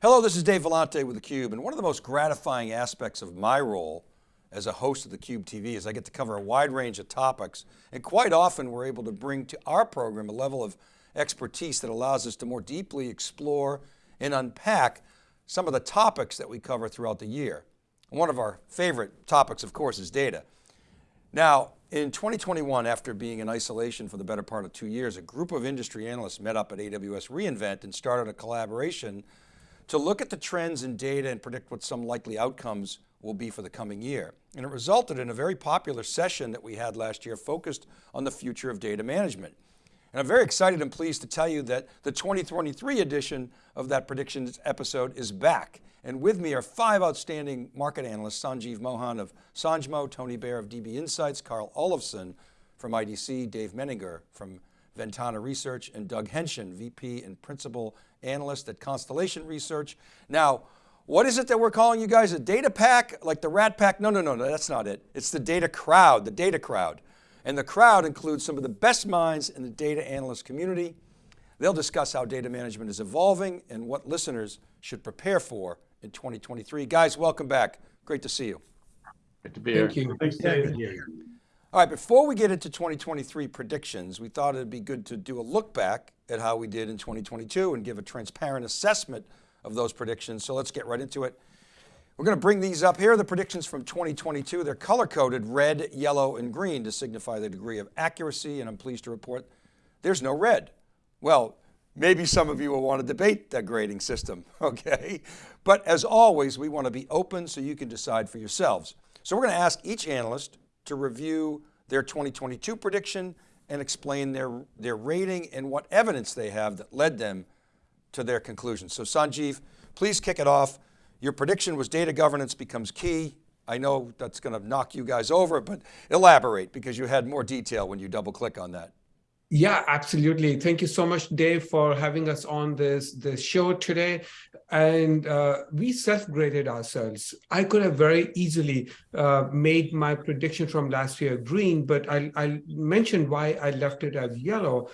Hello, this is Dave Vellante with theCUBE, and one of the most gratifying aspects of my role as a host of theCUBE TV is I get to cover a wide range of topics, and quite often we're able to bring to our program a level of expertise that allows us to more deeply explore and unpack some of the topics that we cover throughout the year. One of our favorite topics, of course, is data. Now, in 2021, after being in isolation for the better part of two years, a group of industry analysts met up at AWS reInvent and started a collaboration to look at the trends in data and predict what some likely outcomes will be for the coming year. And it resulted in a very popular session that we had last year focused on the future of data management. And I'm very excited and pleased to tell you that the 2023 edition of that predictions episode is back. And with me are five outstanding market analysts, Sanjeev Mohan of Sanjmo, Tony Baer of DB Insights, Carl Olofson from IDC, Dave Menninger from Ventana Research, and Doug Henschen, VP and Principal Analyst at Constellation Research. Now, what is it that we're calling you guys? A data pack, like the rat pack? No, no, no, no, that's not it. It's the data crowd, the data crowd. And the crowd includes some of the best minds in the data analyst community. They'll discuss how data management is evolving and what listeners should prepare for in 2023. Guys, welcome back. Great to see you. Good to be here. Thank you. Thanks, Dave. All right, before we get into 2023 predictions, we thought it'd be good to do a look back at how we did in 2022 and give a transparent assessment of those predictions. So let's get right into it. We're going to bring these up. Here are the predictions from 2022. They're color coded red, yellow, and green to signify the degree of accuracy. And I'm pleased to report there's no red. Well, maybe some of you will want to debate that grading system, okay? But as always, we want to be open so you can decide for yourselves. So we're going to ask each analyst to review their 2022 prediction and explain their, their rating and what evidence they have that led them to their conclusion. So Sanjeev, please kick it off. Your prediction was data governance becomes key. I know that's going to knock you guys over, but elaborate because you had more detail when you double click on that. Yeah, absolutely. Thank you so much, Dave, for having us on this, this show today. And uh, we self-graded ourselves. I could have very easily uh, made my prediction from last year green, but I, I mentioned why I left it as yellow.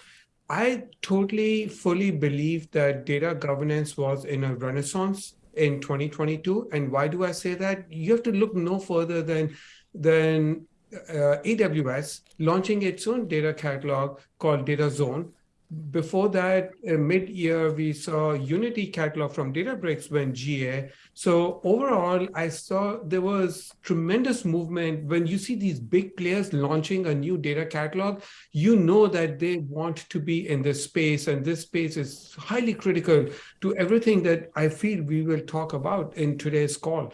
I totally, fully believe that data governance was in a renaissance in 2022. And why do I say that? You have to look no further than, than uh, AWS launching its own data catalog called Data Zone. Before that, uh, mid-year, we saw Unity catalog from Databricks went GA. So overall, I saw there was tremendous movement. When you see these big players launching a new data catalog, you know that they want to be in this space, and this space is highly critical to everything that I feel we will talk about in today's call.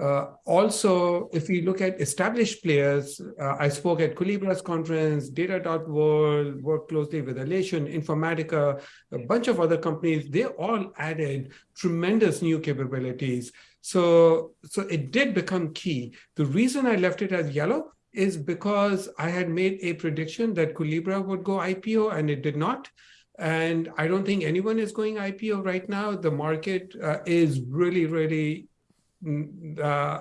Uh, also, if we look at established players, uh, I spoke at Collibra's conference, Data.World, worked closely with Alation, Informatica, a bunch of other companies, they all added tremendous new capabilities. So, so it did become key. The reason I left it as yellow is because I had made a prediction that Collibra would go IPO and it did not. And I don't think anyone is going IPO right now. The market uh, is really, really uh,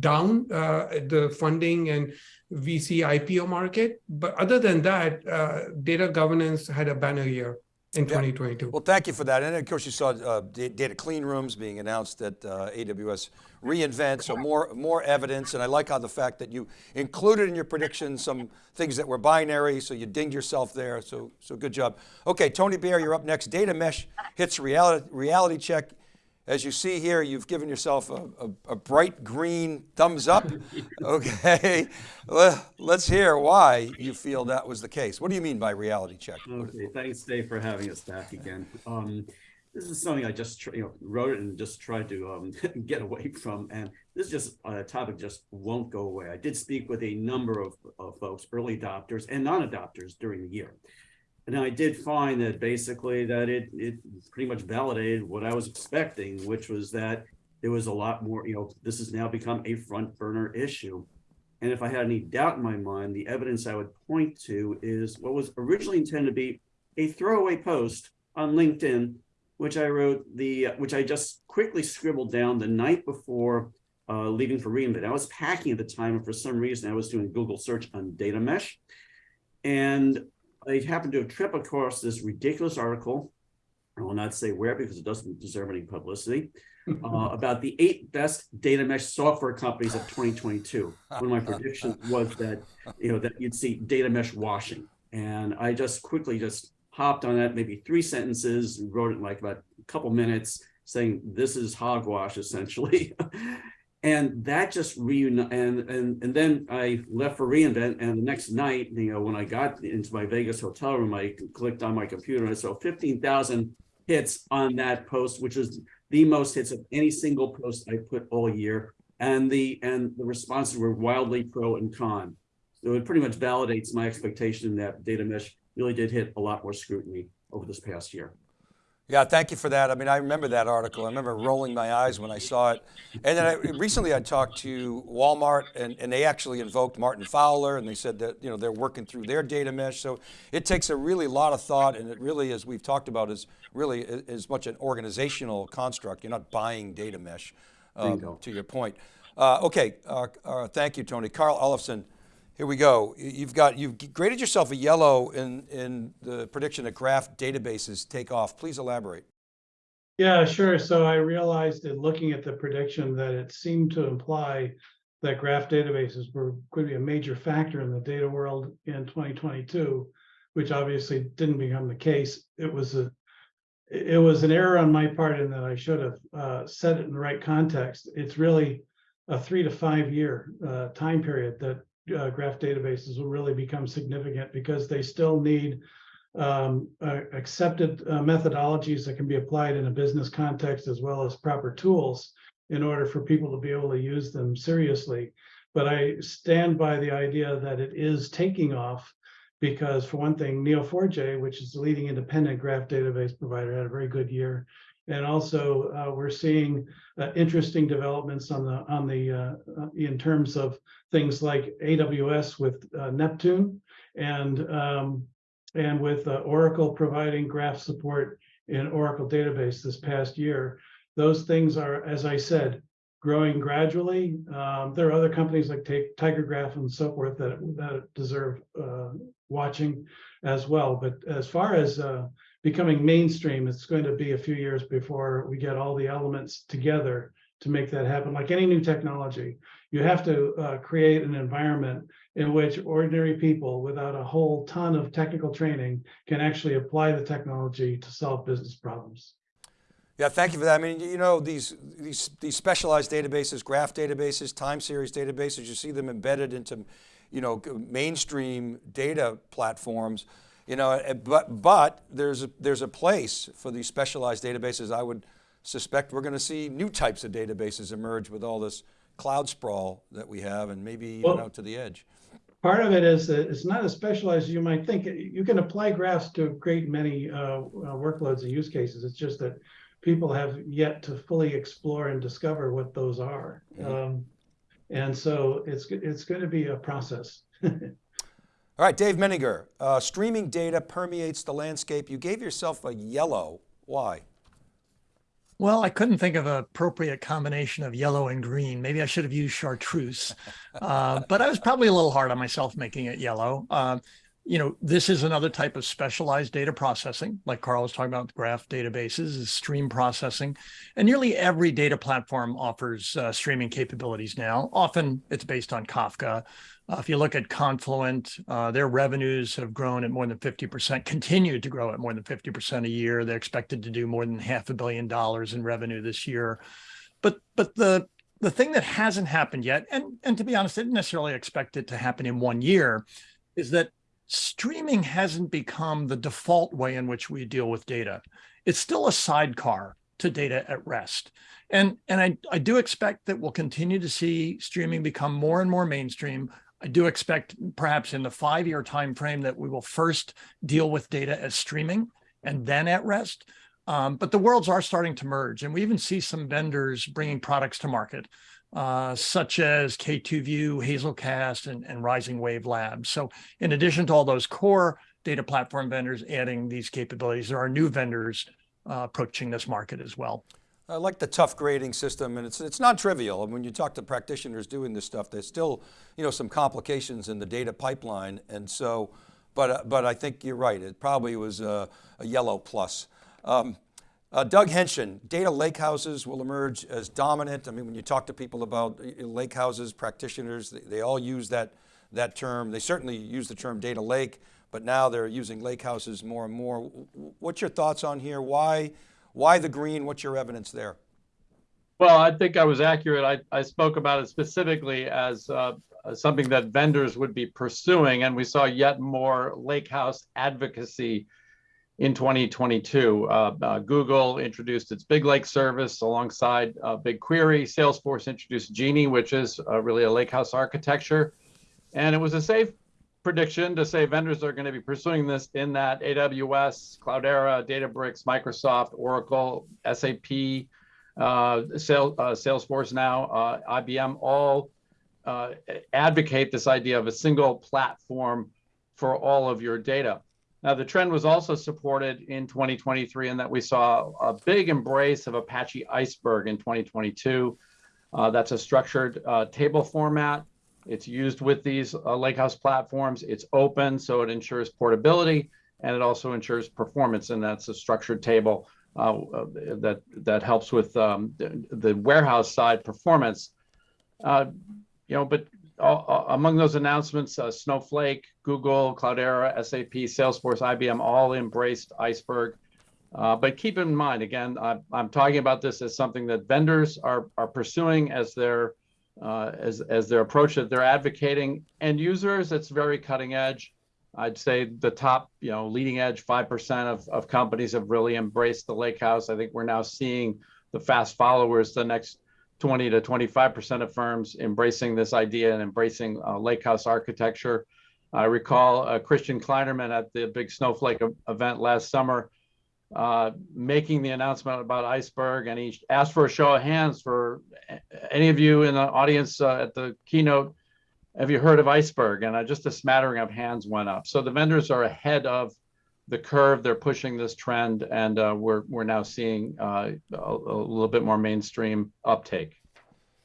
down uh, the funding and VC IPO market. But other than that, uh, data governance had a banner year in yeah. 2022. Well, thank you for that. And of course you saw uh, data clean rooms being announced at uh, AWS reInvent, so more, more evidence. And I like how the fact that you included in your predictions some things that were binary, so you dinged yourself there, so, so good job. Okay, Tony Baer, you're up next. Data mesh hits reality, reality check. As you see here, you've given yourself a, a, a bright green thumbs up. Okay, let's hear why you feel that was the case. What do you mean by reality check? Okay, thanks Dave for having us back again. Um, this is something I just you know, wrote it and just tried to um, get away from. And this is just a topic just won't go away. I did speak with a number of, of folks, early adopters and non-adopters during the year. And I did find that basically that it, it pretty much validated what I was expecting, which was that there was a lot more, you know, this has now become a front burner issue. And if I had any doubt in my mind, the evidence I would point to is what was originally intended to be a throwaway post on LinkedIn, which I wrote the, which I just quickly scribbled down the night before uh, leaving for reInvent. I was packing at the time, and for some reason I was doing Google search on data mesh. And I happened to trip across this ridiculous article I will not say where because it doesn't deserve any publicity, uh, about the eight best data mesh software companies of 2022. One of my predictions was that, you know, that you'd see data mesh washing. And I just quickly just hopped on that, maybe three sentences, wrote it in like about a couple minutes saying this is hogwash essentially. and that just reunite and and and then I left for reInvent and the next night, you know, when I got into my Vegas hotel room, I clicked on my computer and I saw 15,000 hits on that post, which is the most hits of any single post I put all year. And the and the responses were wildly pro and con. So it pretty much validates my expectation that data mesh really did hit a lot more scrutiny over this past year. Yeah, thank you for that. I mean, I remember that article. I remember rolling my eyes when I saw it. And then I, recently I talked to Walmart and, and they actually invoked Martin Fowler and they said that, you know, they're working through their data mesh. So it takes a really lot of thought and it really, as we've talked about, is really as much an organizational construct. You're not buying data mesh, um, you to your point. Uh, okay, uh, uh, thank you, Tony. Carl Olofson, here we go. You've got, you've graded yourself a yellow in, in the prediction that graph databases take off. Please elaborate. Yeah, sure. So I realized in looking at the prediction that it seemed to imply that graph databases were going to be a major factor in the data world in 2022, which obviously didn't become the case. It was a it was an error on my part in that I should have uh, set it in the right context. It's really a three to five year uh, time period that uh, graph databases will really become significant because they still need um, uh, accepted uh, methodologies that can be applied in a business context as well as proper tools in order for people to be able to use them seriously. But I stand by the idea that it is taking off because for one thing, Neo4j, which is the leading independent graph database provider, had a very good year. And also, uh, we're seeing uh, interesting developments on the on the uh, uh in terms of things like AWS with uh, Neptune and um, and with Oracle providing graph support in Oracle database this past year. Those things are, as I said, growing gradually. Um, there are other companies like Tigergraph and so forth that that deserve watching as well. But as far as becoming mainstream, it's going to be a few years before we get all the elements together to make that happen. Like any new technology, you have to uh, create an environment in which ordinary people without a whole ton of technical training can actually apply the technology to solve business problems. Yeah, thank you for that. I mean, you know, these, these, these specialized databases, graph databases, time series databases, you see them embedded into, you know, mainstream data platforms. You know, eh, but, but there's, a, there's a place for these specialized databases. I would suspect we're going to see new types of databases emerge with all this cloud sprawl that we have and maybe even well, out to the edge. Part of it is that it's not as specialized as you might think. You can apply graphs to great many uh, uh, workloads and use cases. It's just that people have yet to fully explore and discover what those are. Mm -hmm. um, and so it's, it's going to be a process. All right, Dave Menninger, uh, streaming data permeates the landscape. You gave yourself a yellow, why? Well, I couldn't think of an appropriate combination of yellow and green. Maybe I should have used chartreuse, uh, but I was probably a little hard on myself making it yellow. Uh, you know, this is another type of specialized data processing, like Carl was talking about graph databases, is stream processing. And nearly every data platform offers uh, streaming capabilities now. Often it's based on Kafka. Uh, if you look at Confluent, uh, their revenues have grown at more than 50%, continued to grow at more than 50% a year. They're expected to do more than half a billion dollars in revenue this year. But but the the thing that hasn't happened yet, and, and to be honest, I didn't necessarily expect it to happen in one year, is that streaming hasn't become the default way in which we deal with data. It's still a sidecar to data at rest. And, and I, I do expect that we'll continue to see streaming become more and more mainstream. I do expect perhaps in the five-year time frame that we will first deal with data as streaming and then at rest. Um, but the worlds are starting to merge, and we even see some vendors bringing products to market uh, such as K2View, Hazelcast, and, and Rising Wave Labs. So in addition to all those core data platform vendors adding these capabilities, there are new vendors uh, approaching this market as well. I like the tough grading system and it's, it's not trivial. And when you talk to practitioners doing this stuff, there's still you know, some complications in the data pipeline. And so, but, but I think you're right. It probably was a, a yellow plus. Um, Uh, Doug Henschen, data lakehouses will emerge as dominant. I mean, when you talk to people about uh, lakehouses, practitioners, they, they all use that, that term. They certainly use the term data lake, but now they're using lakehouses more and more. What's your thoughts on here? Why, why the green? What's your evidence there? Well, I think I was accurate. I, I spoke about it specifically as uh, something that vendors would be pursuing, and we saw yet more lakehouse advocacy in 2022. Uh, uh, Google introduced its Big Lake service alongside uh, BigQuery. Salesforce introduced Genie, which is uh, really a lakehouse architecture. And it was a safe prediction to say vendors are going to be pursuing this in that AWS, Cloudera, Databricks, Microsoft, Oracle, SAP, uh, Sales, uh, Salesforce now, IBM, all advocate this idea of a single platform for all of your data. Now, the trend was also supported in 2023 in that we saw a big embrace of Apache Iceberg in 2022. Uh, that's a structured uh, table format. It's used with these uh, Lakehouse platforms. It's open, so it ensures portability, and it also ensures performance, and that's a structured table uh, that, that helps with um, the, the, warehouse side performance. Uh, you know, but uh, among those announcements, uh, Snowflake, Google, Cloudera, SAP, Salesforce, IBM all embraced Iceberg. Uh, but keep in mind, again, I, am talking about this as something that vendors are, are pursuing as their uh, as, as their approach that they're advocating. End users, it's very cutting edge. I'd say the top, you know, leading edge 5% of, of companies have really embraced the lake house. I think we're now seeing the fast followers, the next 20 to 25% of firms embracing this idea and embracing uh, lake house architecture. I recall uh, Christian Kleinerman at the big Snowflake event last summer uh, making the announcement about Iceberg, and he asked for a show of hands for any of you in the audience uh, at the keynote. Have you heard of Iceberg? And uh, just a smattering of hands went up. So the vendors are ahead of the curve. They're pushing this trend, and uh, we're we're now seeing uh, a, a, little bit more mainstream uptake.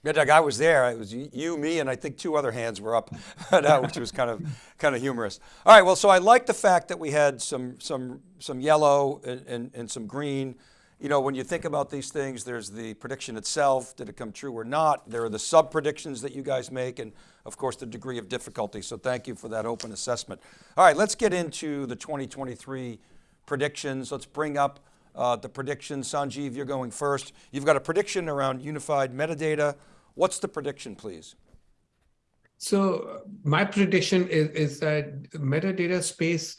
Yeah, Doug, I was there. It was you, me, and I think two other hands were up, which was kind of kind of humorous. All right, well, so I like the fact that we had some some some yellow and, and, and some green. You know, when you think about these things, there's the prediction itself, did it come true or not? There are the sub predictions that you guys make, and of course the degree of difficulty. So thank you for that open assessment. All right, let's get into the 2023 predictions. Let's bring up uh, the predictions. Sanjeev, you're going first. You've got a prediction around unified metadata. What's the prediction, please? So my prediction is, is that metadata space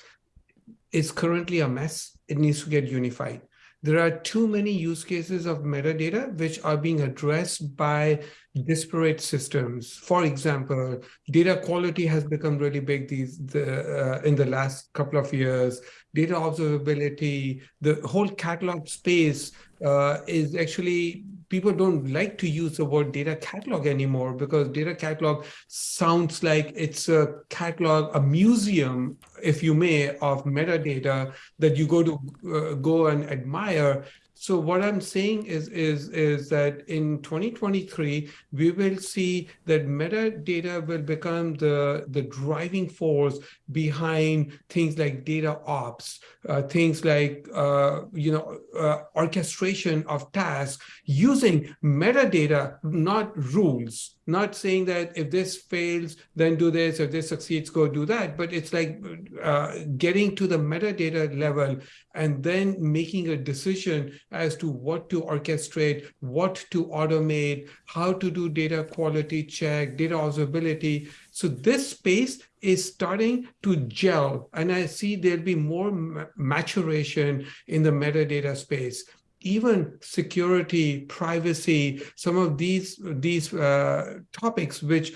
is currently a mess. It needs to get unified. There are too many use cases of metadata which are being addressed by disparate systems. For example, data quality has become really big these the, uh, in the last couple of years. Data observability, the whole catalog space uh, is actually people don't like to use the word data catalog anymore because data catalog sounds like it's a catalog, a museum, if you may, of metadata that you go to uh, go and admire. So what I'm saying is, is, is that in 2023, we will see that metadata will become the, the driving force behind things like data ops, uh, things like, uh, you know, uh, orchestration of tasks using metadata, not rules not saying that if this fails, then do this, if this succeeds, go do that. But it's like uh, getting to the metadata level and then making a decision as to what to orchestrate, what to automate, how to do data quality check, data observability. So this space is starting to gel. And I see there'll be more maturation in the metadata space even security, privacy, some of these, these uh, topics which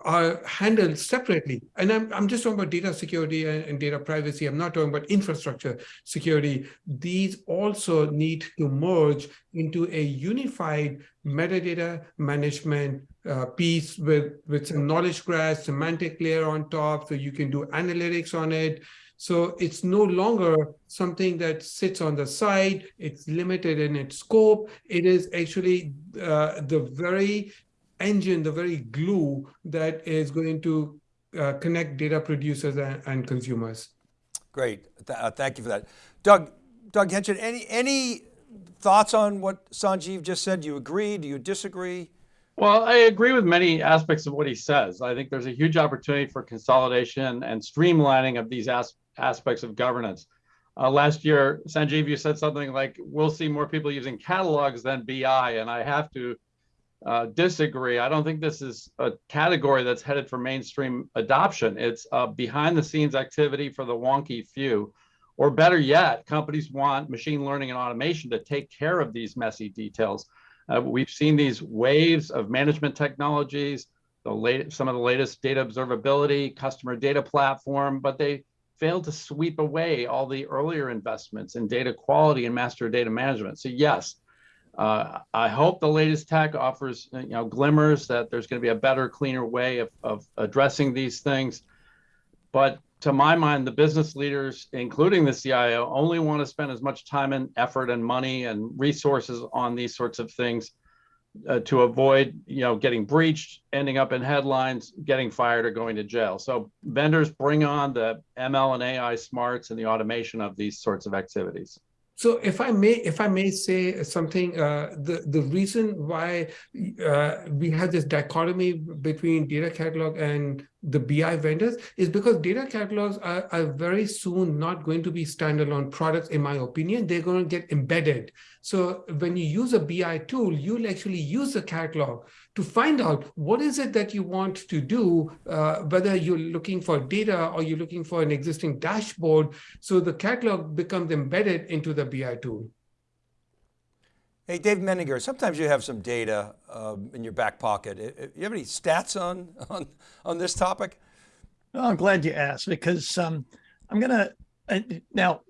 are handled separately. And I'm, I'm just talking about data security and, and, data privacy. I'm not talking about infrastructure security. These also need to merge into a unified metadata management uh, piece with, with some knowledge graph, semantic layer on top, so you can do analytics on it. So it's no longer something that sits on the side. It's limited in its scope. It is actually uh, the very engine, the very glue that is going to uh, connect data producers and, and consumers. Great, Th uh, thank you for that. Doug, Doug Henschen, any, any thoughts on what Sanjeev just said? Do you agree? Do you disagree? Well, I agree with many aspects of what he says. I think there's a huge opportunity for consolidation and streamlining of these as aspects of governance. Uh, last year, Sanjeev, you said something like, we'll see more people using catalogs than BI. And I have to uh, disagree. I don't think this is a category that's headed for mainstream adoption. It's a behind the scenes activity for the wonky few. Or better yet, companies want machine learning and automation to take care of these messy details. Uh, we've seen these waves of management technologies, the late, some of the latest data observability, customer data platform, but they failed to sweep away all the earlier investments in data quality and master data management. So yes, uh, I hope the latest tech offers you know glimmers that there's going to be a better, cleaner way of, of addressing these things. But to my mind, the business leaders, including the CIO, only want to spend as much time and effort and money and resources on these sorts of things uh, to avoid, you know, getting breached, ending up in headlines, getting fired, or going to jail. So vendors bring on the ML and AI smarts and the automation of these sorts of activities. So if I may, if I may say something, uh, the the reason why uh, we have this dichotomy between data catalog and the BI vendors is because data catalogs are, are very soon not going to be standalone products, in my opinion. They're going to get embedded. So when you use a BI tool, you'll actually use the catalog to find out what is it that you want to do, uh, whether you're looking for data or you're looking for an existing dashboard. So the catalog becomes embedded into the BI tool. Hey, Dave Menninger, sometimes you have some data uh, in your back pocket. You have any stats on, on, on this topic? I'm glad you asked because um, I'm going to, uh, now,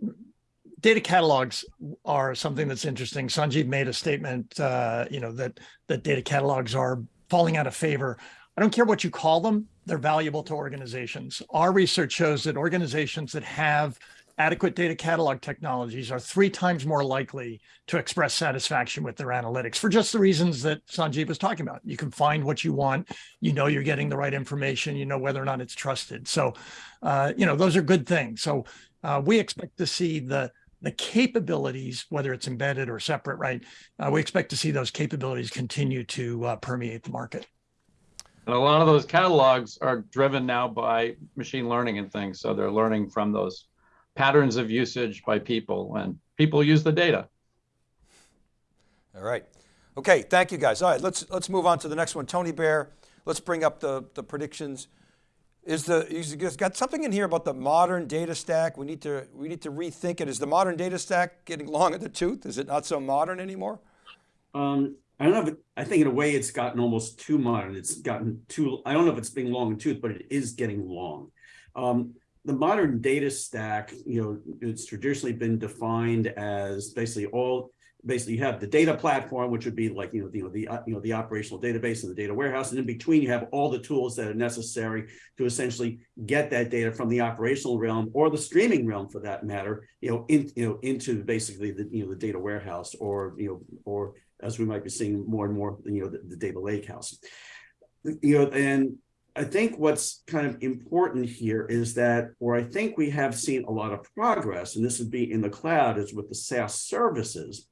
data catalogs are something that's interesting. Sanjeev made a statement, uh, you know, that, that data catalogs are falling out of favor. I don't care what you call them, they're valuable to organizations. Our research shows that organizations that have adequate data catalog technologies are three times more likely to express satisfaction with their analytics for just the reasons that Sanjeev was talking about. You can find what you want, you know you're getting the right information, you know whether or not it's trusted. So, uh, you know, those are good things. So uh, we expect to see the the capabilities, whether it's embedded or separate, right? Uh, we expect to see those capabilities continue to uh, permeate the market. And a lot of those catalogs are driven now by machine learning and things. So they're learning from those patterns of usage by people and people use the data. All right. Okay, thank you guys. All right, let's let's move on to the next one. Tony Baer, let's bring up the, the predictions. Is the you got something in here about the modern data stack? We need to we need to rethink it. Is the modern data stack getting long in the tooth? Is it not so modern anymore? Um, I don't know if it, I think in a way it's gotten almost too modern. It's gotten too, I don't know if it's being long in tooth, but it is getting long. Um, the modern data stack, you know, it's traditionally been defined as basically all basically you have the data platform, which would be like you know the you know, the uh, you know the operational database and the data warehouse, and in between you have all the tools that are necessary to essentially get that data from the operational realm or the streaming realm, for that matter, you know, in you know into basically the you know the data warehouse or you know or as we might be seeing more and more you know the, the data lakehouse, you know, and I think what's kind of important here is that, or I think we have seen a lot of progress, and this would be in the cloud, is with the SaaS services.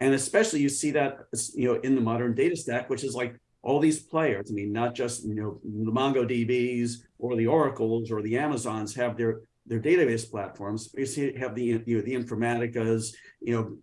And especially you see that, you know, in the modern data stack, which is like all these players. I mean, not just, you know, the MongoDBs or the Oracles or the Amazons have their their database platforms. You see, have the you know the Informaticas, you know,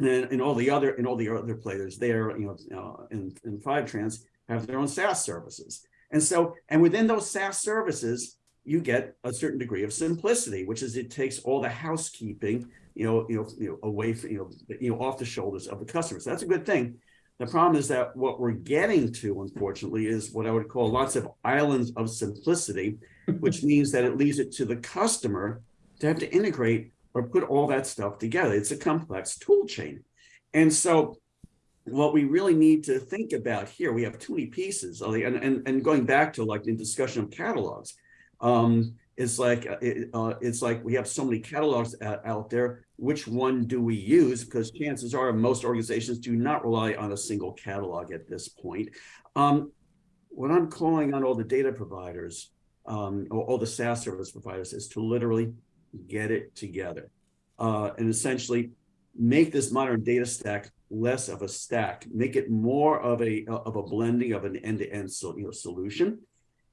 and, and all the other and all the other players there, you know, uh, in in Fivetrans have their own SaaS services. And so, and within those SaaS services, you get a certain degree of simplicity, which is it takes all the housekeeping, you know, you know, you know, away from, you know, you know, off the shoulders of the customers. So that's a good thing. The problem is that what we're getting to, unfortunately, is what I would call lots of islands of simplicity, which means that it leaves it to the customer to have to integrate or put all that stuff together. It's a complex tool chain. And so what we really need to think about here, we have too many pieces, and, and, and going back to like the discussion of catalogs, um, it's like uh, uh, it's like we have so many catalogs out there. Which one do we use? Because chances are most organizations do not rely on a single catalog at this point. Um, what I'm calling on all the data providers, um, or all the SaaS service providers, is to literally get it together, uh, and essentially make this modern data stack less of a stack, make it more of a of a blending of an end-to-end so, you know, solution.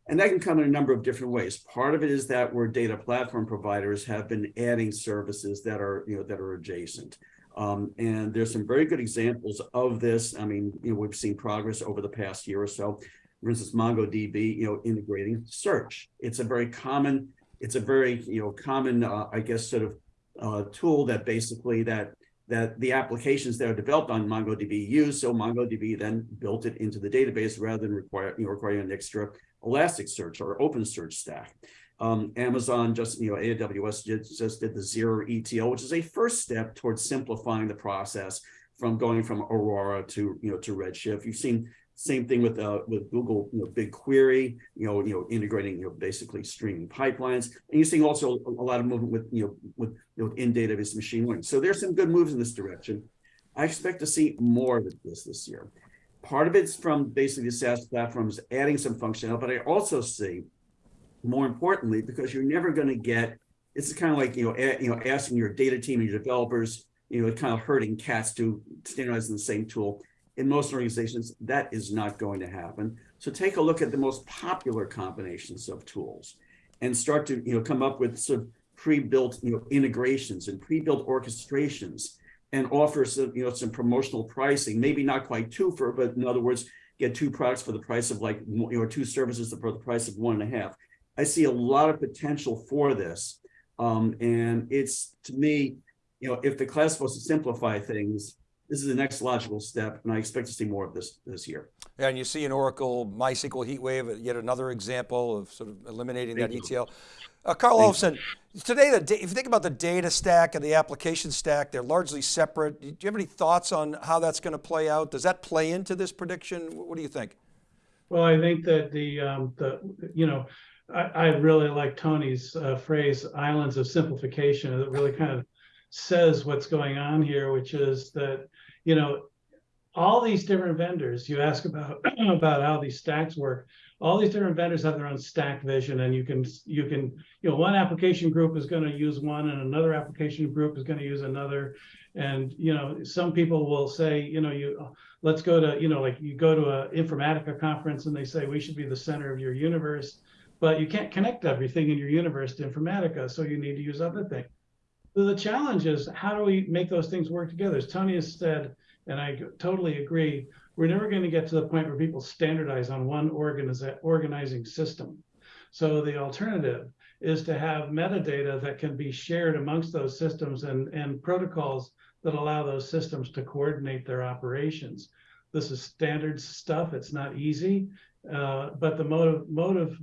And that can come in a number of different ways. Part of it is that where data platform providers have been adding services that are, you know, that are adjacent. Um, and there's some very good examples of this. I mean, you know, we've seen progress over the past year or so. For instance, MongoDB, you know, integrating search. It's a very common, it's a very, you know, common, uh, I guess, sort of uh, tool that basically that that the applications that are developed on MongoDB use. So MongoDB then built it into the database rather than require, you know, requiring an extra Elasticsearch or OpenSearch stack. Um, Amazon just, you know, AWS just, just did the zero ETL, which is a first step towards simplifying the process from going from Aurora to, you know, to Redshift. You've seen same thing with uh, with Google, you know, BigQuery, you know, you know, integrating, you know, basically streaming pipelines, and you're seeing also a, a lot of movement with, you know, with you know, in database machine learning. So there's some good moves in this direction. I expect to see more of this this year. Part of it's from basically the SaaS platforms adding some functionality, but I also see, more importantly, because you're never going to get. It's kind of like you know, a, you know, asking your data team and your developers, you know, kind of herding cats to standardize in the same tool in most organizations, that is not going to happen. So take a look at the most popular combinations of tools and start to you know come up with sort of pre-built you know integrations and pre-built orchestrations and offer some you know some promotional pricing, maybe not quite two for, but in other words, get two products for the price of like you know two services for the price of one and a half. I see a lot of potential for this, um, and it's to me, you know, if the class was to simplify things, this is the next logical step, and I expect to see more of this this year. Yeah, and you see in Oracle MySQL HeatWave, yet another example of sort of eliminating that Thank you. ETL. Uh, Carl Olofson, today, the, if you think about the data stack and the application stack, they're largely separate. Do you have any thoughts on how that's going to play out? Does that play into this prediction? What do you think? Well, I think that the, um, the, you know, I, I really like Tony's uh, phrase, islands of simplification. It really kind of says what's going on here, which is that, you know, all these different vendors, you ask about, about how these stacks work. All these different vendors have their own stack vision and you can, you can, you know, one application group is going to use one and another application group is going to use another. And, you know, some people will say, you know, you, let's go to, you know, like you go to a Informatica conference and they say we should be the center of your universe, but you can't connect everything in your universe to Informatica, so you need to use other things. The challenge is how do we make those things work together? As Tony has said, and I totally agree, we're never going to get to the point where people standardize on one organizing system. So the alternative is to have metadata that can be shared amongst those systems and, and protocols that allow those systems to coordinate their operations. This is standard stuff. It's not easy, uh, but the motive motive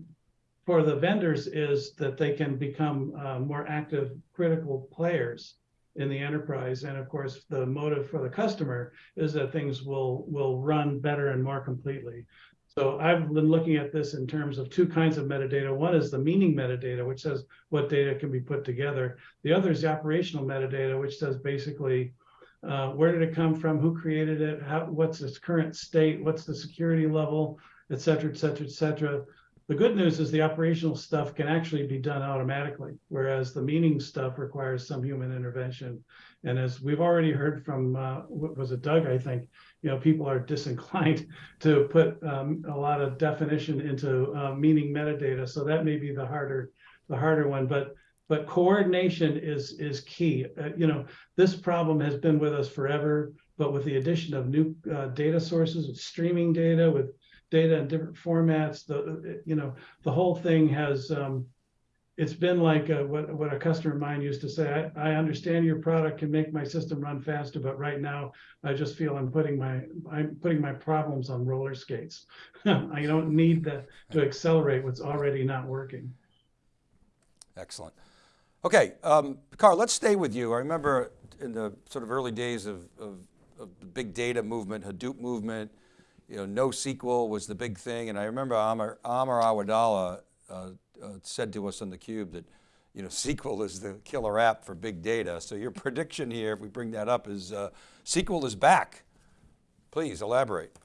for the vendors is that they can become uh, more active critical players in the enterprise. And of course the motive for the customer is that things will will run better and more completely. So i've been looking at this in terms of two kinds of metadata. One is the meaning metadata which says what data can be put together. The other is the operational metadata which says basically uh, where did it come from? Who created it? How, what's its current state? What's the security level? Et cetera et cetera et cetera the good news is the operational stuff can actually be done automatically, whereas the meaning stuff requires some human intervention. And as we've already heard from, uh, what was it, Doug? I think, you know, people are disinclined to put um, a lot of definition into uh, meaning metadata. So that may be the harder, the harder one. But but coordination is is key. Uh, you know, this problem has been with us forever, but with the addition of new uh, data sources, streaming data, with data in different formats. The you know the whole thing has um, it's been like a, what what a customer of mine used to say. I, I understand your product can make my system run faster, but right now I just feel I'm putting my I'm putting my problems on roller skates. I don't need that to accelerate what's already not working. Excellent. Okay, um, Carl, let's stay with you. I remember in the sort of early days of, of, of the big data movement, Hadoop movement, you know, NoSQL was the big thing. And I remember Amar, Amar uh, uh, said to us on theCUBE that, you know, SQL is the killer app for big data. So your prediction here, if we bring that up, is uh, SQL is back. Please elaborate.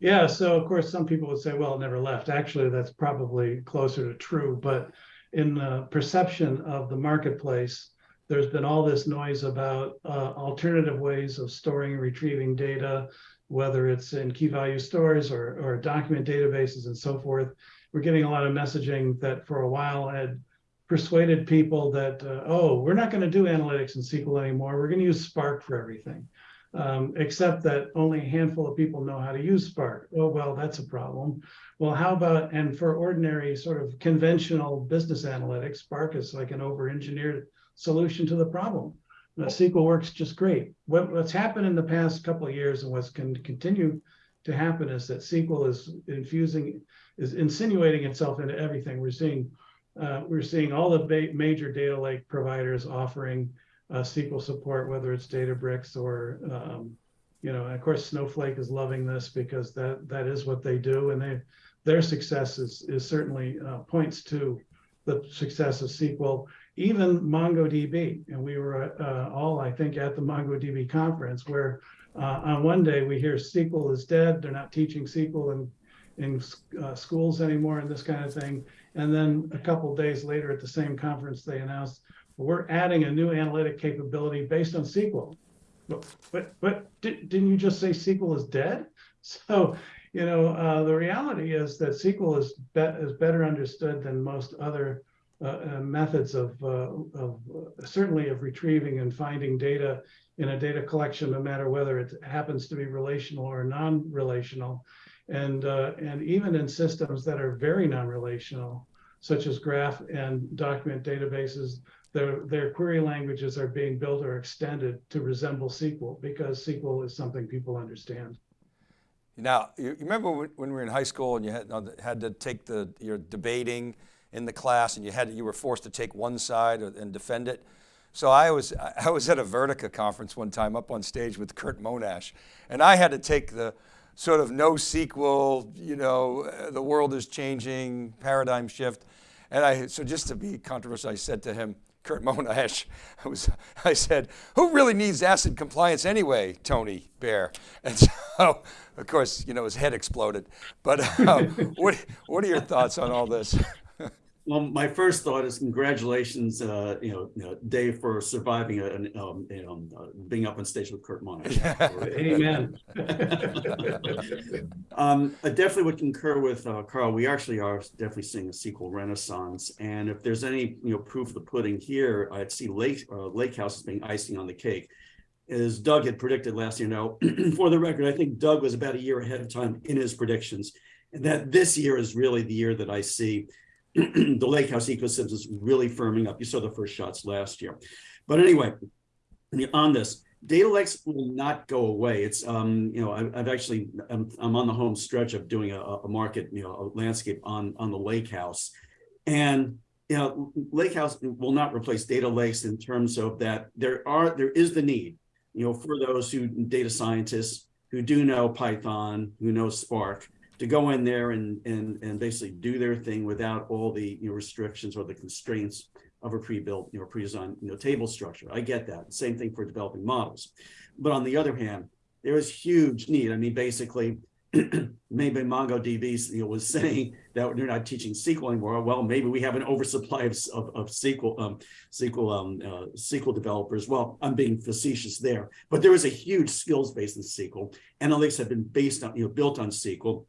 Yeah, so of course, some people would say, well, it never left. Actually, that's probably closer to true. But in the perception of the marketplace, there's been all this noise about uh, alternative ways of storing and retrieving data, whether it's in key value stores or, or document databases and so forth. We're getting a lot of messaging that for a while had persuaded people that, uh, oh, we're not going to do analytics in SQL anymore. We're going to use Spark for everything, um, except that only a handful of people know how to use Spark. Oh, well, that's a problem. Well, how about, and for ordinary sort of conventional business analytics, Spark is like an over engineered solution to the problem. Uh, SQL works just great. What, what's happened in the past couple of years and what's going to continue to happen is that SQL is infusing, is insinuating itself into everything. We're seeing, uh, we're seeing all the major data lake providers offering uh, SQL support, whether it's Databricks or, um, you know, of course, Snowflake is loving this because that that is what they do, and they their success is, is certainly uh, points to the success of SQL, even MongoDB. And we were uh, all, I think, at the MongoDB conference where uh, on one day we hear SQL is dead. They're not teaching SQL in, in uh, schools anymore and this kind of thing. And then a couple days later at the same conference, they announced, we're adding a new analytic capability based on SQL. But, but, but didn't you just say SQL is dead? So you know, uh, the reality is that SQL is, be is better understood than most other methods of, uh, of uh, certainly of retrieving and finding data in a data collection, no matter whether it happens to be relational or non-relational. And, uh, and even in systems that are very non-relational, such as graph and document databases, their, their query languages are being built or extended to resemble SQL because SQL is something people understand. Now, you remember when we were in high school and you had, had to take the, you're debating in the class and you had, you were forced to take one side and defend it. So I was, I was at a Vertica conference one time up on stage with Curt Monash and I had to take the sort of NoSQL, you know, the world is changing, paradigm shift. And I, so just to be controversial, I said to him, Curt Monash, I, was, I said, who really needs ACID compliance anyway, Tony Baer? And so, of course, you know, his head exploded. But uh, what, what are your thoughts on all this? Well, my first thought is congratulations, uh, you, know, you know, Dave, for surviving a, um, you know, uh, being up on stage with Curt Monash. Amen. um, I definitely would concur with uh, Carl. We actually are definitely seeing a SQL renaissance, and if there's any you know proof of the pudding here, I'd see Lake uh, Lake House as being icing on the cake. As Doug had predicted last year. Now, for the record, I think Doug was about a year ahead of time in his predictions, and that this year is really the year that I see the lake house ecosystem is really firming up. You saw the first shots last year. But anyway, on this, data lakes will not go away. It's, um, you know, I, have actually, I'm, I'm, on the home stretch of doing a, a, market, you know, a landscape on, on the lake house. And, you know, lake house will not replace data lakes in terms of that there are, there is the need, you know, for those who data scientists who do know Python, who know Spark, to go in there and and and basically do their thing without all the you know, restrictions or the constraints of a pre-built you know pre-designed you know table structure. I get that. Same thing for developing models. But on the other hand, there is huge need. I mean, basically, maybe MongoDB you know, was saying that they're not teaching SQL anymore. Well, maybe we have an oversupply of, of, of SQL um, SQL um, uh, SQL developers. Well, I'm being facetious there, but there is a huge skills base in SQL. Analytics have been based on you know built on SQL.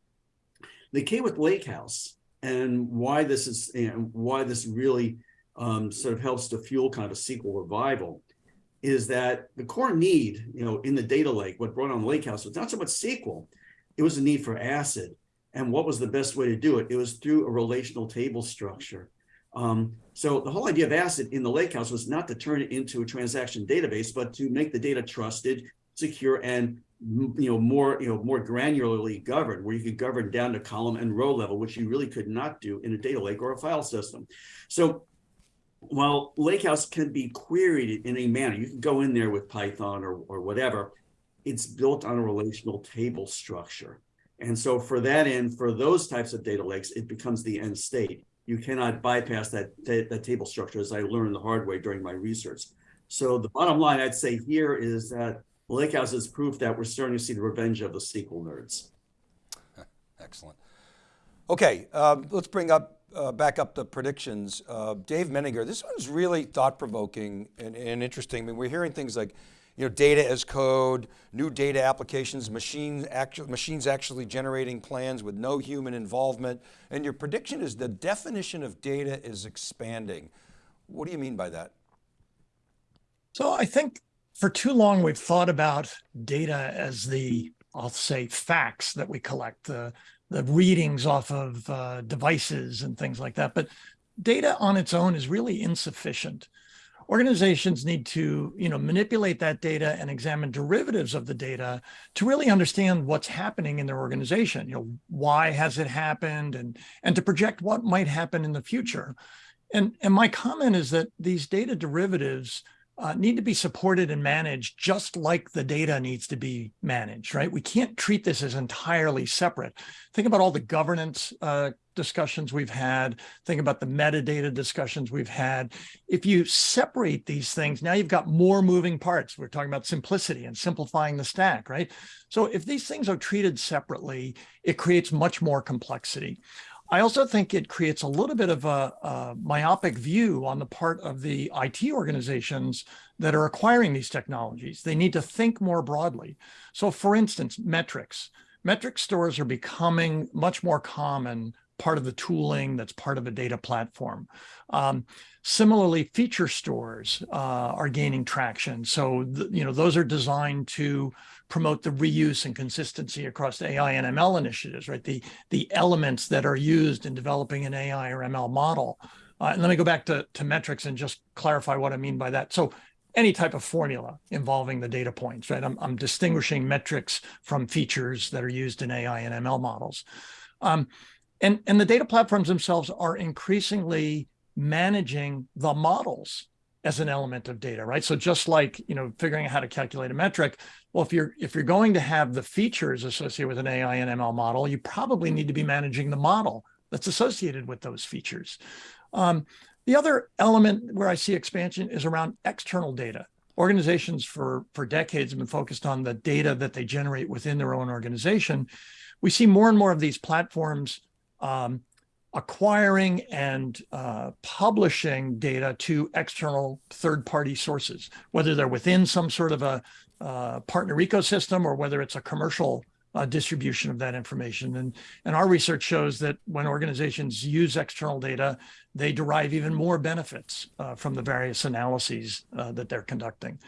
The came with Lake House and why this is and why this really um, sort of helps to fuel kind of a SQL revival is that the core need, you know, in the data lake, what brought on Lake House was not so much SQL, it was a need for ACID. And what was the best way to do it? It was through a relational table structure. Um, so the whole idea of ACID in the Lakehouse was not to turn it into a transaction database, but to make the data trusted, secure, and you know more you know more granularly governed where you could govern down to column and row level which you really could not do in a data lake or a file system. So while lakehouse can be queried in a manner you can go in there with python or, or whatever it's built on a relational table structure. And so for that end for those types of data lakes it becomes the end state. You cannot bypass that that table structure as i learned the hard way during my research. So the bottom line i'd say here is that Lakehouse is proof that we're starting to see the revenge of the SQL nerds. Excellent. Okay, um, let's bring up uh, back up the predictions, uh, Dave Menninger, this one's really thought provoking and, and interesting. I mean, we're hearing things like, you know, data as code, new data applications, machine actu machines actually generating plans with no human involvement. And your prediction is the definition of data is expanding. What do you mean by that? So I think for too long we've thought about data as the, I'll say, facts that we collect, the, the readings off of uh, devices and things like that. But data on its own is really insufficient. Organizations need to, you know, manipulate that data and examine derivatives of the data to really understand what's happening in their organization. You know, why has it happened, and and to project what might happen in the future. And and my comment is that these data derivatives uh, need to be supported and managed just like the data needs to be managed, right? We can't treat this as entirely separate. Think about all the governance uh, discussions we've had. Think about the metadata discussions we've had. If you separate these things, now you've got more moving parts. We're talking about simplicity and simplifying the stack, right? So if these things are treated separately, it creates much more complexity. I also think it creates a little bit of a, a, myopic view on the part of the IT organizations that are acquiring these technologies. They need to think more broadly. So for instance, metrics. Metric stores are becoming much more common part of the tooling that's part of a data platform. Um, similarly, feature stores uh, are gaining traction. So, you know, those are designed to promote the reuse and consistency across AI and ML initiatives, right? The, the elements that are used in developing an AI or ML model. Uh, and let me go back to, to metrics and just clarify what I mean by that. So any type of formula involving the data points, right? I'm, I'm distinguishing metrics from features that are used in AI and ML models. Um, and, and the data platforms themselves are increasingly managing the models as an element of data, right? So just like, you know, figuring out how to calculate a metric, well, if you're if you're going to have the features associated with an AI and ML model, you probably need to be managing the model that's associated with those features. Um, the other element where I see expansion is around external data. Organizations for, for decades have been focused on the data that they generate within their own organization. We see more and more of these platforms um, acquiring and uh, publishing data to external third-party sources, whether they're within some sort of a uh, partner ecosystem or whether it's a commercial uh, distribution of that information. And, and our research shows that when organizations use external data, they derive even more benefits uh, from the various analyses uh, that they're conducting.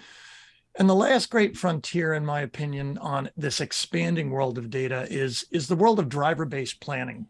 And the last great frontier, in my opinion, on this expanding world of data is, is the world of driver-based planning.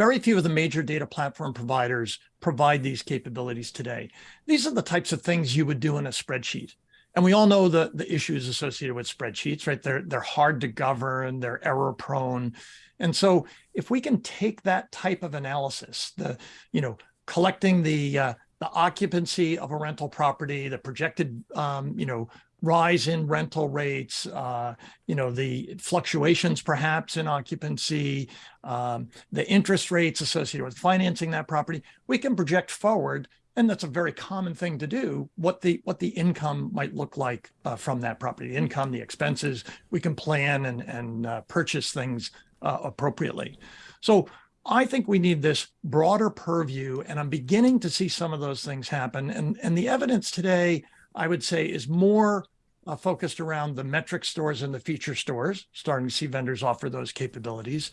Very few of the major data platform providers provide these capabilities today. These are the types of things you would do in a spreadsheet. And we all know the, the issues associated with spreadsheets, right? They're, they're hard to govern, they're error prone. And so if we can take that type of analysis, the, you know, collecting the, uh, the occupancy of a rental property, the projected, um, you know, rise in rental rates, uh, you know, the fluctuations perhaps in occupancy, um, the interest rates associated with financing that property, we can project forward, and that's a very common thing to do, what the what the income might look like uh, from that property, the income, the expenses, we can plan and, and uh, purchase things uh, appropriately. So I think we need this broader purview, and I'm beginning to see some of those things happen. And, and the evidence today, I would say, is more uh, focused around the metric stores and the feature stores, starting to see vendors offer those capabilities.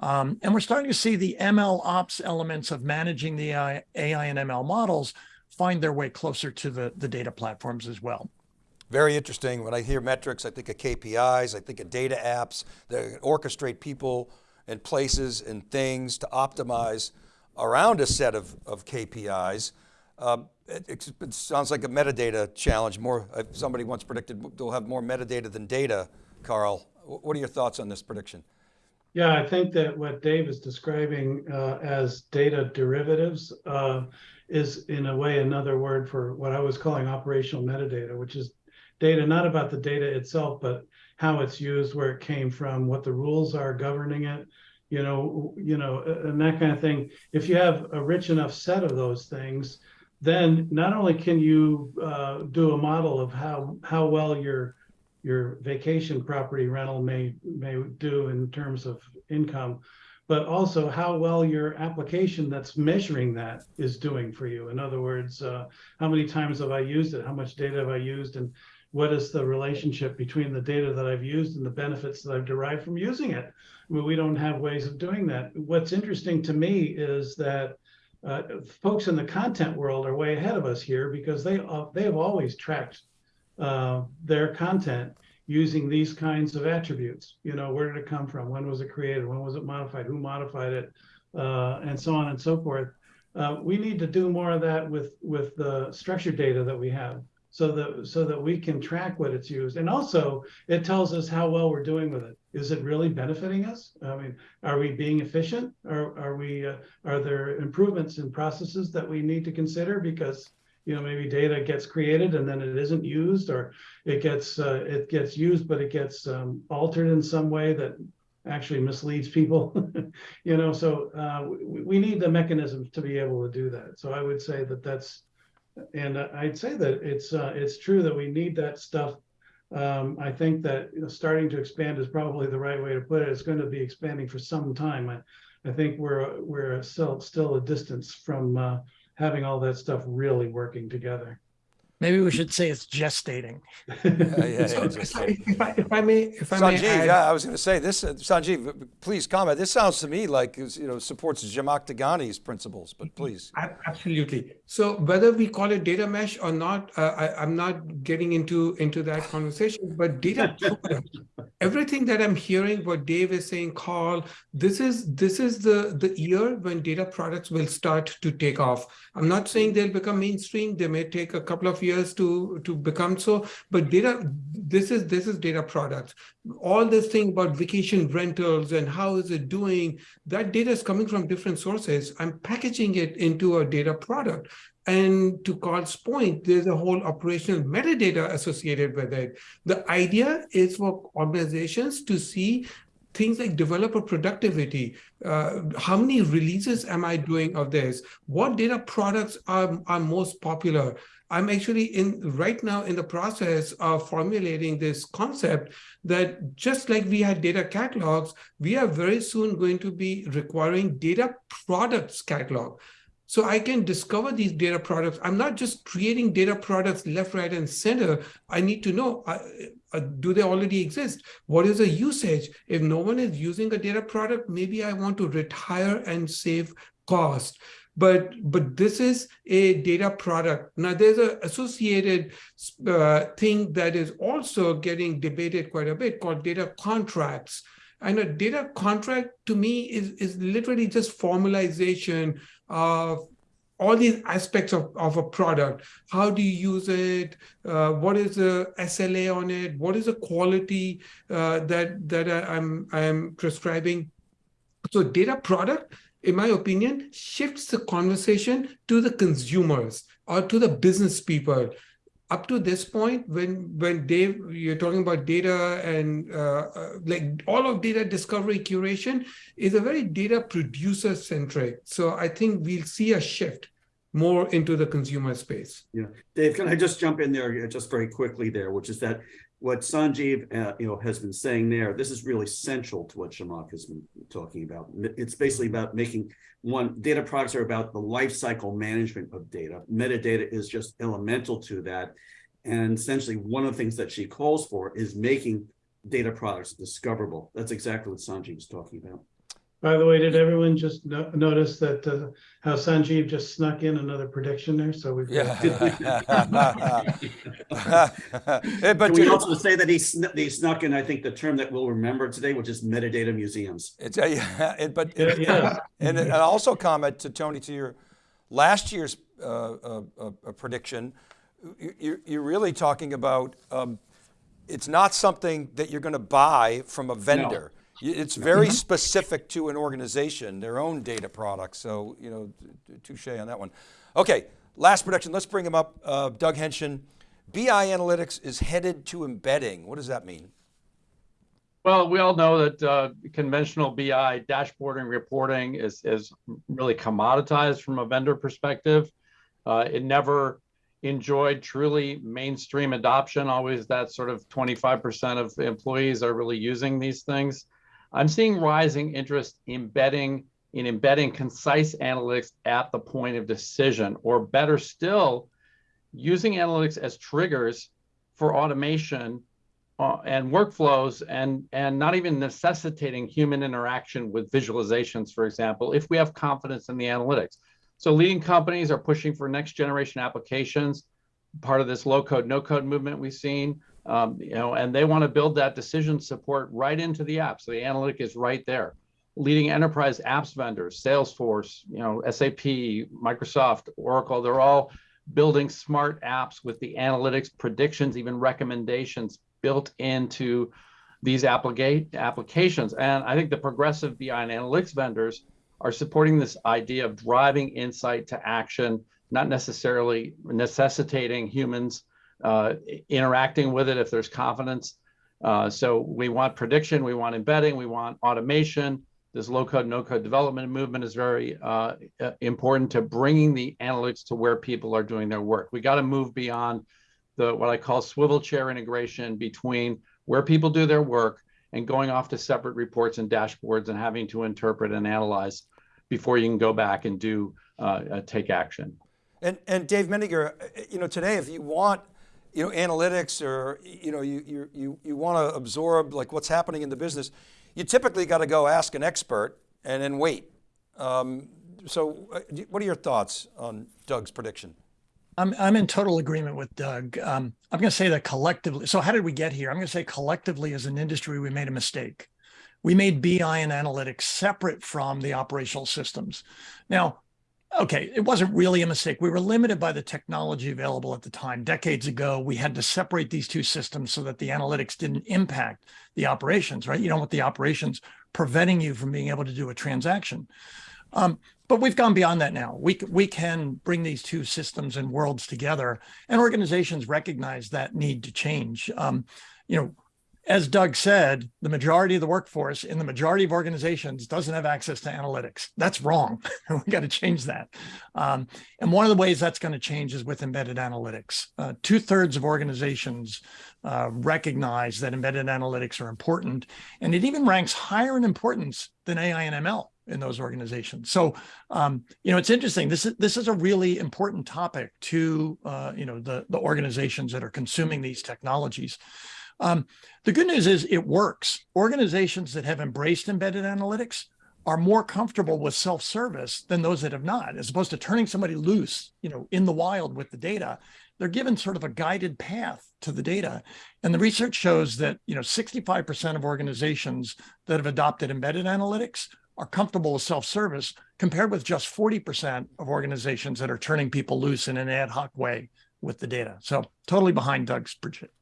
Um, and we're starting to see the ML ops elements of managing the AI, AI and ML models find their way closer to the, the data platforms as well. Very interesting. When I hear metrics, I think of KPIs, I think of data apps that orchestrate people and places and things to optimize around a set of, of KPIs. Um, it, it, sounds like a metadata challenge. More, uh, somebody once predicted they'll have more metadata than data. Carl, what are your thoughts on this prediction? Yeah, I think that what Dave is describing uh, as data derivatives uh, is in a way another word for what I was calling operational metadata, which is data not about the data itself, but how it's used, where it came from, what the rules are governing it, you know, you know, and that kind of thing. If you have a rich enough set of those things, then not only can you uh, do a model of how how well your your vacation property rental may may do in terms of income, but also how well your application that's measuring that is doing for you. In other words, uh, how many times have I used it? How much data have I used? And what is the relationship between the data that I've used and the benefits that I've derived from using it? I mean, we don't have ways of doing that. What's interesting to me is that uh, folks in the content world are way ahead of us here because they uh, they have always tracked uh, their content using these kinds of attributes. You know, where did it come from? When was it created? When was it modified? Who modified it? Uh, and so on and so forth. Uh, we need to do more of that with with the structured data that we have so that so that we can track what it's used and also it tells us how well we're doing with it is it really benefiting us? I mean are we being efficient? Or are we uh, are there improvements in processes that we need to consider? Because you know maybe data gets created and then it isn't used or it gets uh, it gets used but it gets um, altered in some way that actually misleads people you know? So uh, we, we need the mechanisms to be able to do that. So i would say that that's and I'd say that it's uh, it's true that we need that stuff. Um, I think that starting to expand is probably the right way to put it. It's going to be expanding for some time. I, I think we're we're still still a distance from uh, having all that stuff really working together. Maybe we should say it's gestating. Yeah, yeah, So, yeah, just- if, I, if, I, may, if I may Sanjeev, add, yeah, I was going to say this. Uh, Sanjeev, please comment. This sounds to me like it's, you know supports Zhamak Dehghani's principles, but please. Absolutely. So whether we call it data mesh or not, uh, I, I'm not getting into into that conversation. But data product, everything that I'm hearing, what Dave is saying, Carl, this is this is the the year when data products will start to take off. I'm not saying they'll become mainstream. They may take a couple of years to to become so. But data, this is this is data products. All this thing about vacation rentals and how is it doing, that data is coming from different sources. I'm packaging it into a data product. And to Carl's point, there's a whole operational metadata associated with it. The idea is for organizations to see things like developer productivity. Uh, how many releases am I doing of this? What data products are, are most popular? I'm actually in right now in the process of formulating this concept that just like we had data catalogs, we are very soon going to be requiring data products catalog. So I can discover these data products. I'm not just creating data products left, right, and center. I need to know, uh, uh, do they already exist? What is the usage? If no one is using a data product, maybe I want to retire and save cost but but this is a data product. Now there's a associated uh, thing that is also getting debated quite a bit called data contracts. And a data contract to me is is literally just formalization of all these aspects of, of a product. How do you use it? Uh, what is the sla on it? What is the quality uh, that that I, i'm i'm prescribing? So data product in my opinion, shifts the conversation to the consumers or to the business people. Up to this point, when when Dave, you're talking about data and uh, uh, like all of data discovery curation is a very data producer centric. So I think we'll see a shift more into the consumer space. Yeah, Dave, can I just jump in there just very quickly there, which is that what Sanjeev, uh, you know, has been saying there, this is really central to what Zhamak has been talking about. It's basically about making one data products are about the lifecycle management of data. Metadata is just elemental to that. And essentially one of the things that she calls for is making data products discoverable. That's exactly what Sanjeev was talking about. By the way, did everyone just no notice that uh, how Sanjeev just snuck in another prediction there? So we've Yeah. Eh, but Can we also say that he, sn- he snuck in, I think, the term that we'll remember today, which is metadata museums. It's a, yeah, it, but Yeah, yeah. and, and also comment to Tony to your last year's uh, uh, uh, uh, prediction. you- You're, you're really talking about um, it's not something that you're going to buy from a vendor. Y- It's very specific to an organization, their own data products. So you know, t- t- touche on that one. Okay, last prediction. Let's bring him up. Uh, Doug Henschen. BI Analytics is headed to embedding. What does that mean? Well, we all know that uh, conventional BI dashboarding reporting is is really commoditized from a vendor perspective. Uh, it never enjoyed truly mainstream adoption. Always that sort of 25% of employees are really using these things. I'm seeing rising interest embedding in embedding concise analytics at the point of decision, or better still, using analytics as triggers for automation uh, and workflows and, and not even necessitating human interaction with visualizations, for example, if we have confidence in the analytics. So leading companies are pushing for next generation applications, part of this low code, no code movement we've seen, um, you know, and they want to build that decision support right into the app. So the analytic is right there. Leading enterprise apps vendors, Salesforce, you know, SAP, Microsoft, Oracle, they're all building smart apps with the analytics predictions, even recommendations built into these applica applications. And I think the progressive BI and analytics vendors are supporting this idea of driving insight to action, not necessarily necessitating humans uh, interacting with it if there's confidence. Uh, so we want prediction, we want embedding, we want automation. This low code, no code development movement is very uh, important to bringing the analytics to where people are doing their work. We got to move beyond the what I call swivel chair integration between where people do their work and going off to separate reports and dashboards and having to interpret and analyze before you can go back and do uh, uh, take action. And, and Dave Menninger, you know, today, if you want, you know, analytics or, you know, you, you, you, you want to absorb like what's happening in the business, you typically got to go ask an expert and then wait. Um, so uh, what are your thoughts on Doug's prediction? I'm, I'm in total agreement with Doug. Um, I'm going to say that collectively. So how did we get here? I'm going to say collectively as an industry, we made a mistake. We made BI and analytics separate from the operational systems. Now, okay, it wasn't really a mistake. We were limited by the technology available at the time. Decades ago, we had to separate these two systems so that the analytics didn't impact the operations, right? You don't want the operations preventing you from being able to do a transaction. Um, but we've gone beyond that now. We, we can bring these two systems and worlds together and organizations recognize that need to change. Um, you know, as Doug said, the majority of the workforce in the majority of organizations doesn't have access to analytics. That's wrong. we got to change that. Um, and one of the ways that's going to change is with embedded analytics. Uh, Two thirds of organizations uh, recognize that embedded analytics are important, and it even ranks higher in importance than AI and ML in those organizations. So, um, you know, it's interesting. This is this is a really important topic to uh, you know the the organizations that are consuming these technologies. Um, the good news is it works. Organizations that have embraced embedded analytics are more comfortable with self-service than those that have not, as opposed to turning somebody loose, you know, in the wild with the data. They're given sort of a guided path to the data. And the research shows that, you know, 65% of organizations that have adopted embedded analytics are comfortable with self-service compared with just 40% of organizations that are turning people loose in an ad hoc way with the data. So totally behind Doug's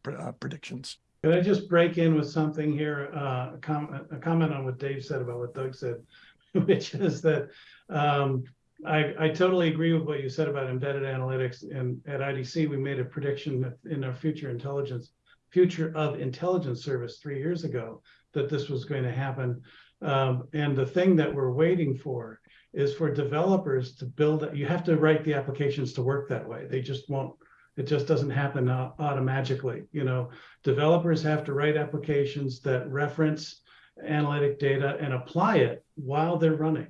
uh, predictions. Could I just break in with something here, uh, a, comment, a comment on what Dave said about what Doug said, which is that um, I, I totally agree with what you said about embedded analytics. And at IDC, we made a prediction in our future intelligence, future of intelligence service three years ago that this was going to happen. Um, and the thing that we're waiting for is for developers to build. You have to write the applications to work that way. They just won't it just doesn't happen automatically. You know, developers have to write applications that reference analytic data and apply it while they're running.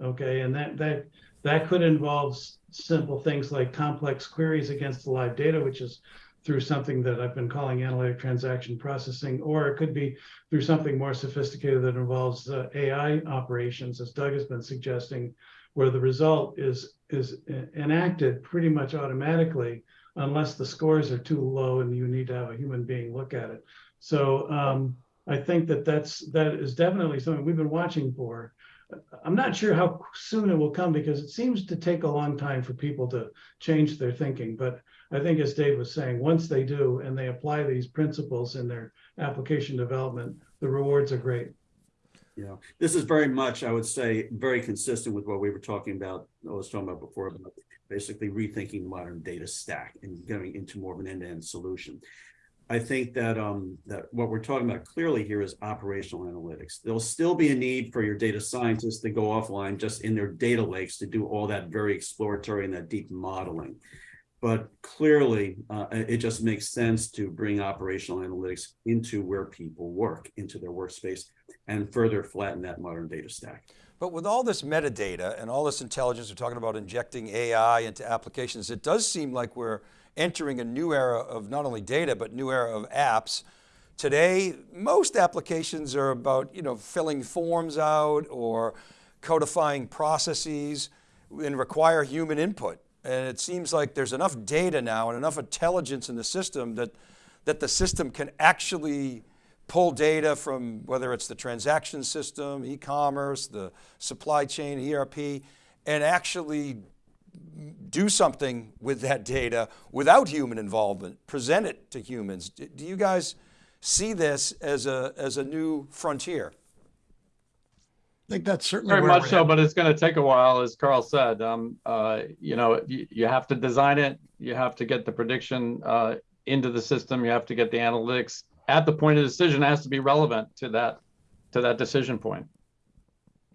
Okay, and that that that could involve simple things like complex queries against the live data, which is through something that I've been calling analytic transaction processing, or it could be through something more sophisticated that involves uh, AI operations, as Doug has been suggesting, where the result is is enacted pretty much automatically unless the scores are too low and you need to have a human being look at it. So um, I think that that's that is definitely something we've been watching for. I'm not sure how soon it will come because it seems to take a long time for people to change their thinking. But I think, as Dave was saying, once they do and they apply these principles in their application development, the rewards are great. Yeah, this is very much, I would say, very consistent with what we were talking about. I was talking about before about basically rethinking the modern data stack and going into more of an end-to-end solution. I think that um, that what we're talking about clearly here is operational analytics. There'll still be a need for your data scientists to go offline just in their data lakes to do all that very exploratory and that deep modeling. but clearly, uh, it just makes sense to bring operational analytics into where people work, into their workspace, and further flatten that modern data stack. But with all this metadata and all this intelligence, we're talking about injecting AI into applications, it does seem like we're entering a new era of not only data, but new era of apps. Today, most applications are about, you know, filling forms out or codifying processes and require human input. And it seems like there's enough data now and enough intelligence in the system that, that the system can actually pull data from whether it's the transaction system, e-commerce, the supply chain, ERP, and actually do something with that data without human involvement, present it to humans. Do do you guys see this as a, as a new frontier? I think that's certainly Very much so, but it's going to take a while, as Carl said. Um, uh, you know, you, you have to design it. You have to get the prediction uh, into the system. You have to get the analytics at the point of decision. Has to be relevant to that to that decision point.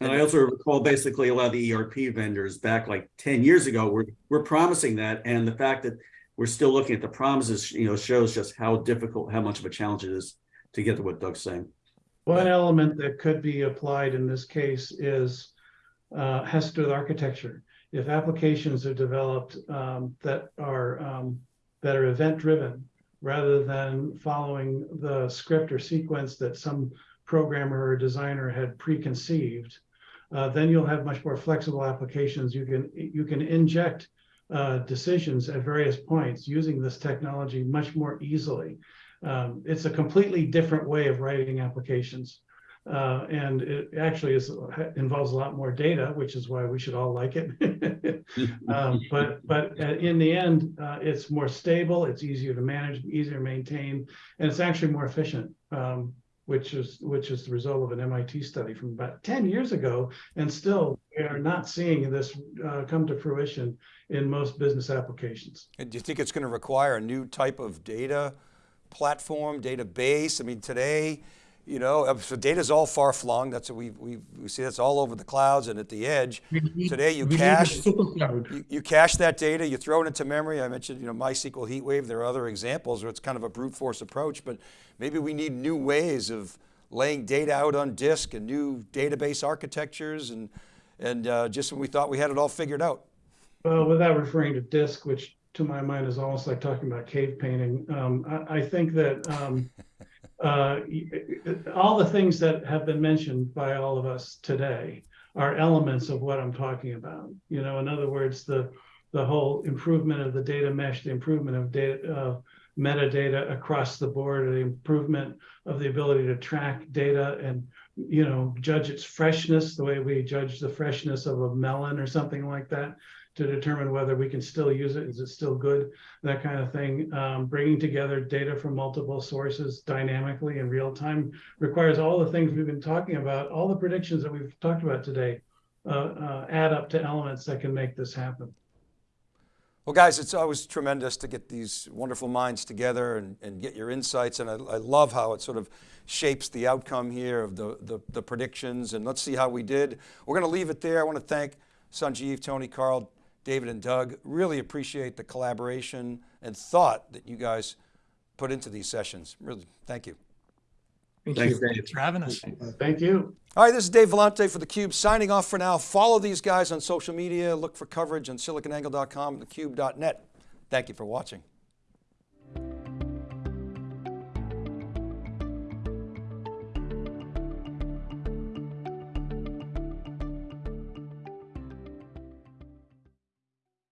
And I also recall basically a lot of the ERP vendors back like ten years ago were, were promising that. And the fact that we're still looking at the promises, you know, shows just how difficult, how much of a challenge it is to get to what Doug's saying. One element that could be applied in this case is, uh, has to do with architecture. If applications are developed, um, that are, um, that are event-driven, rather than following the script or sequence that some programmer or designer had preconceived, uh, then you'll have much more flexible applications. You can, you can inject, uh, decisions at various points using this technology much more easily. Um, it's a completely different way of writing applications. Uh, and it actually is involves a lot more data, which is why we should all like it. um, but but uh, in the end, uh, it's more stable, it's easier to manage, easier to maintain, and it's actually more efficient. Um, which is which is the result of an MIT study from about 10 years ago, and still we are not seeing this uh, come to fruition in most business applications. And do you think it's going to require a new type of data platform, database? I mean, today, you know, uh, so data's all far flung. That's what we, we, we see that's all over the clouds and at the edge. Need- Today you we need a cache- You, you cache that data, you throw it into memory. I mentioned, you know, MySQL HeatWave. There are other examples where it's kind of a brute force approach, but maybe we need new ways of laying data out on disk and new database architectures and, and uh, just when we thought we had it all figured out. Well, without referring to disc, which to my mind is almost like talking about cave painting, um, I, I think that um, uh, all the things that have been mentioned by all of us today are elements of what I'm talking about. You know, in other words, the the whole improvement of the data mesh, the improvement of data uh, metadata across the board, the improvement of the ability to track data and you know judge its freshness the way we judge the freshness of a melon or something like that to determine whether we can still use it. Is it still good? That kind of thing. Um, bringing together data from multiple sources dynamically in real time requires all the things we've been talking about. All the predictions that we've talked about today uh, uh, add up to elements that can make this happen. Well, guys, it's always tremendous to get these wonderful minds together and, and get your insights. And I, I love how it sort of shapes the outcome here of the, the, the predictions. And let's see how we did. We're going to leave it there. I want to thank Sanjeev, Tony, Carl, David, and Doug. Really appreciate the collaboration and thought that you guys put into these sessions. Really, thank you. Thank Thanks, you. Dave. Thanks for having us. Thank you. All right, this is Dave Vellante for theCUBE signing off for now. Follow these guys on social media. Look for coverage on siliconangle.com and thecube.net. Thank you for watching.